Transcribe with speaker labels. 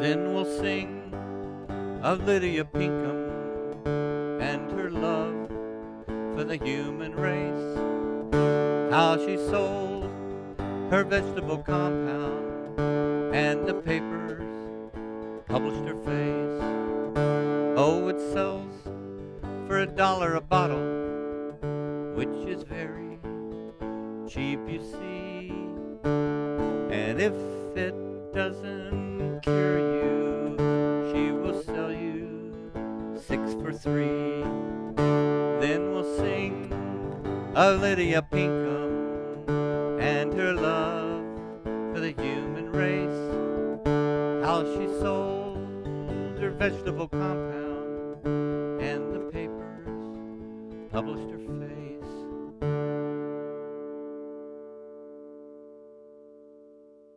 Speaker 1: Then we'll sing of Lydia Pinkham and her love for the human race. How she sold her vegetable compound and the papers published her face. Oh, it sells for a dollar a bottle, which is very cheap, you see. And if it doesn't cure you, six for three. Then we'll sing of Lydia Pinkham and her love for the human race. How she sold her vegetable compound and the papers published her